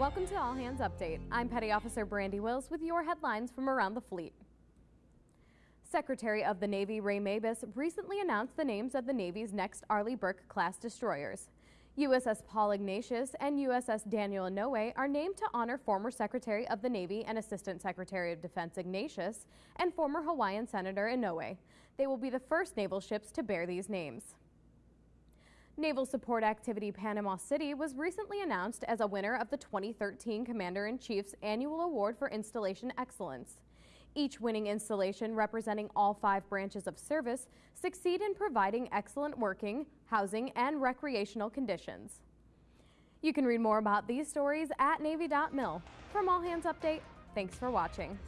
Welcome to All Hands Update. I'm Petty Officer Brandy Wills with your headlines from around the fleet. Secretary of the Navy Ray Mabus recently announced the names of the Navy's next Arleigh Burke class destroyers. USS Paul Ignatius and USS Daniel Inouye are named to honor former Secretary of the Navy and Assistant Secretary of Defense Ignatius and former Hawaiian Senator Inouye. They will be the first naval ships to bear these names. Naval Support Activity Panama City was recently announced as a winner of the 2013 Commander-in-Chief's Annual Award for Installation Excellence. Each winning installation representing all five branches of service succeed in providing excellent working, housing, and recreational conditions. You can read more about these stories at Navy.mil. From All Hands Update, thanks for watching.